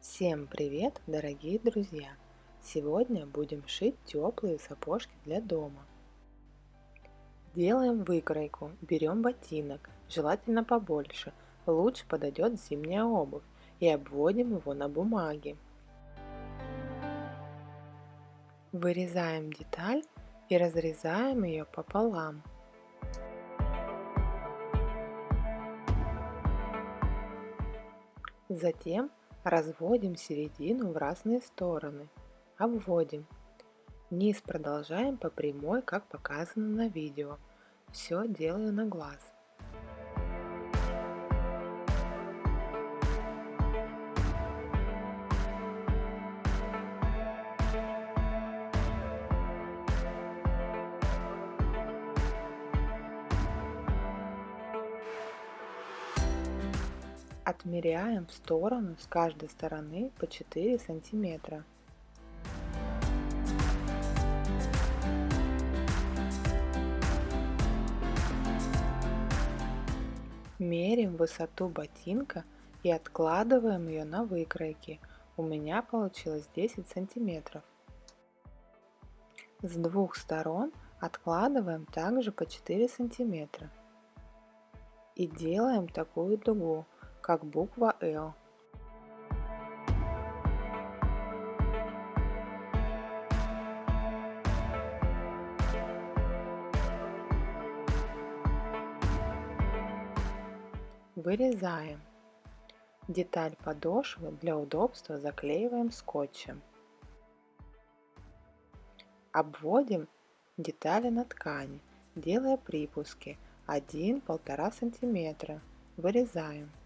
Всем привет, дорогие друзья! Сегодня будем шить теплые сапожки для дома. Делаем выкройку, берем ботинок, желательно побольше, лучше подойдет зимняя обувь, и обводим его на бумаге. Вырезаем деталь и разрезаем ее пополам. Затем разводим середину в разные стороны, обводим. Низ продолжаем по прямой, как показано на видео. Все делаю на глаз. Отмеряем в сторону с каждой стороны по 4 сантиметра. Мерим высоту ботинка и откладываем ее на выкройки. У меня получилось 10 сантиметров. С двух сторон откладываем также по 4 сантиметра. И делаем такую дугу как буква L. Вырезаем. Деталь подошвы для удобства заклеиваем скотчем. Обводим детали на ткани, делая припуски 1-1,5 см. Вырезаем.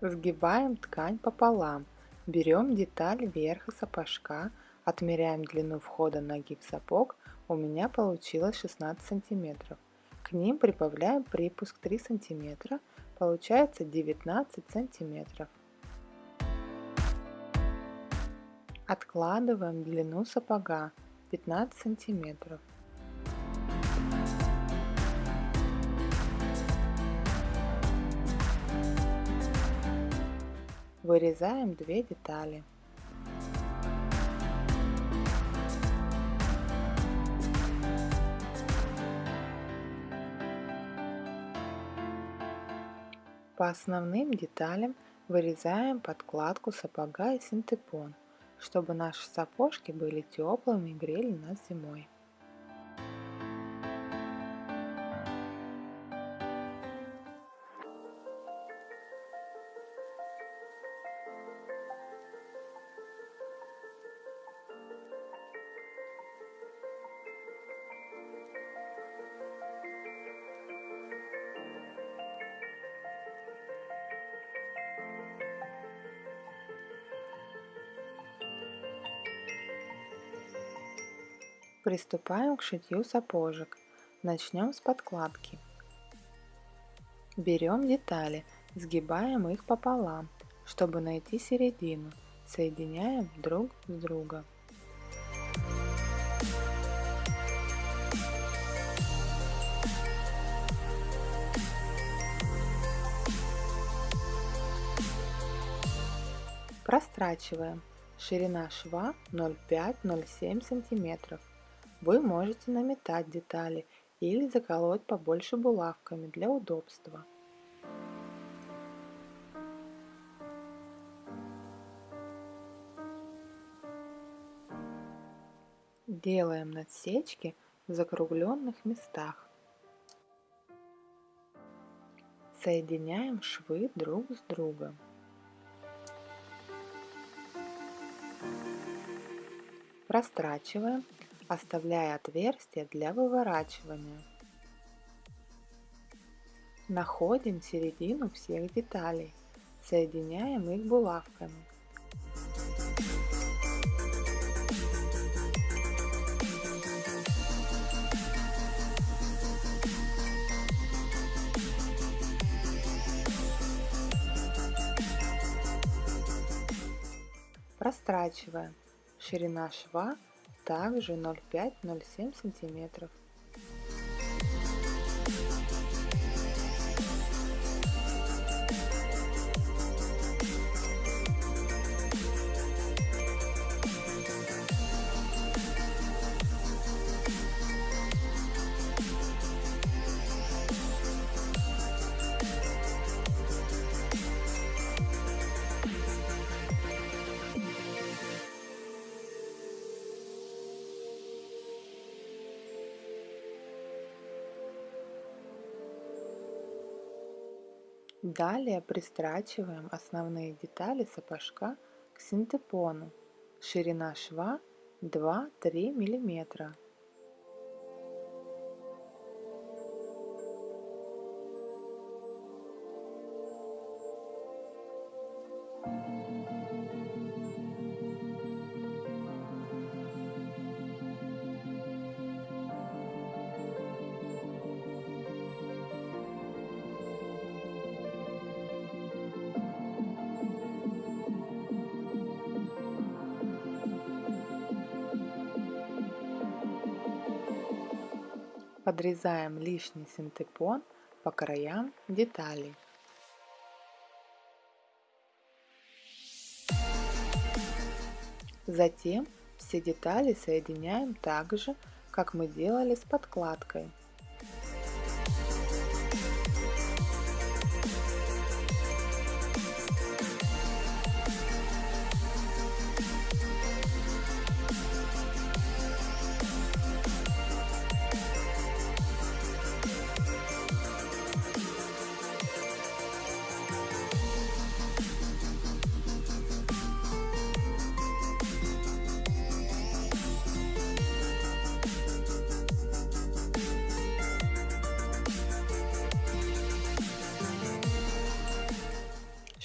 Сгибаем ткань пополам, берем деталь верха сапожка, отмеряем длину входа ноги в сапог, у меня получилось 16 сантиметров. К ним прибавляем припуск 3 сантиметра, получается 19 сантиметров. Откладываем длину сапога 15 сантиметров. Вырезаем две детали. По основным деталям вырезаем подкладку сапога и синтепон, чтобы наши сапожки были теплыми и грели нас зимой. Приступаем к шитью сапожек. Начнем с подкладки. Берем детали, сгибаем их пополам, чтобы найти середину. Соединяем друг с другом. Прострачиваем. Ширина шва 0,5-0,7 сантиметров. Вы можете наметать детали или заколоть побольше булавками для удобства. Делаем надсечки в закругленных местах. Соединяем швы друг с другом. Прострачиваем оставляя отверстие для выворачивания. Находим середину всех деталей, соединяем их булавками. Прострачиваем. Ширина шва также 0,5-0,7 сантиметров. Далее пристрачиваем основные детали сапожка к синтепону. Ширина шва 2-3 миллиметра. Подрезаем лишний синтепон по краям деталей. Затем все детали соединяем так же, как мы делали с подкладкой.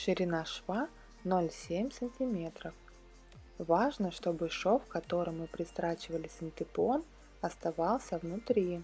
Ширина шва 0,7 см. Важно, чтобы шов, которым мы пристрачивали синтепон, оставался внутри.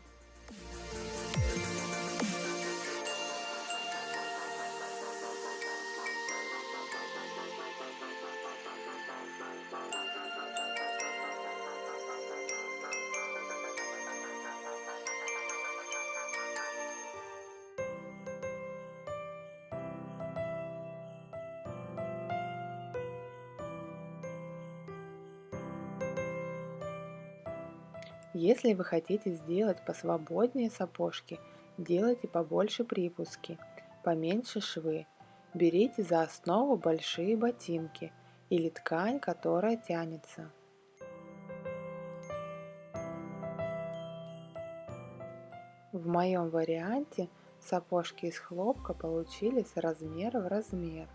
Если вы хотите сделать посвободнее сапожки, делайте побольше припуски, поменьше швы. Берите за основу большие ботинки или ткань, которая тянется. В моем варианте сапожки из хлопка получились размера в размер.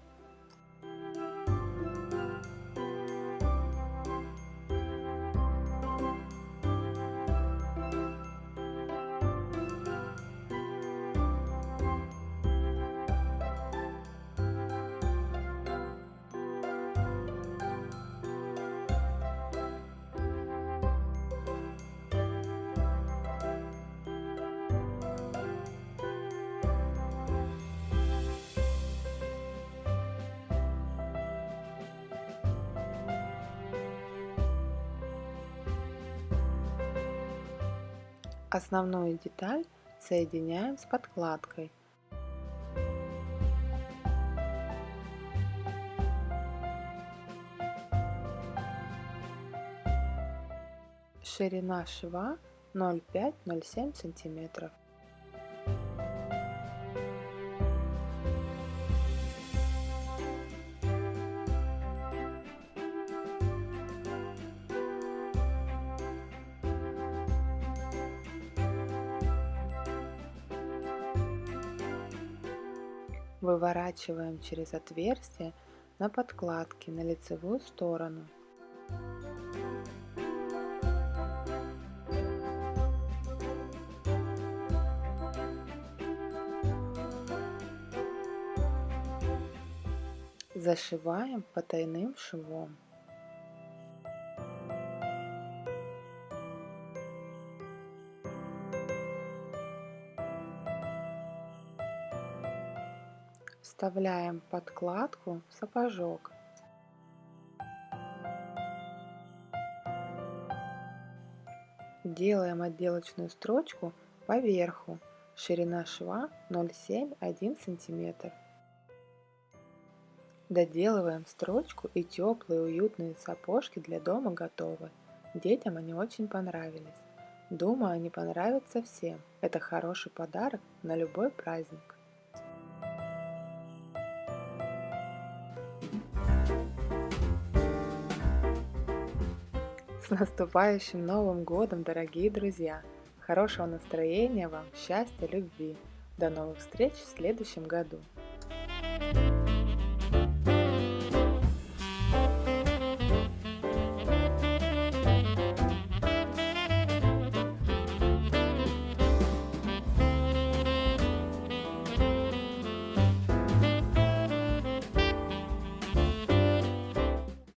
Основную деталь соединяем с подкладкой. Ширина шва 0,5-0,7 сантиметров. Выворачиваем через отверстие на подкладке на лицевую сторону. Зашиваем потайным швом. Вставляем подкладку в сапожок. Делаем отделочную строчку по верху. Ширина шва 0,7-1 см. Доделываем строчку и теплые уютные сапожки для дома готовы. Детям они очень понравились. Думаю, они понравятся всем. Это хороший подарок на любой праздник. С наступающим Новым Годом, дорогие друзья! Хорошего настроения вам, счастья, любви! До новых встреч в следующем году!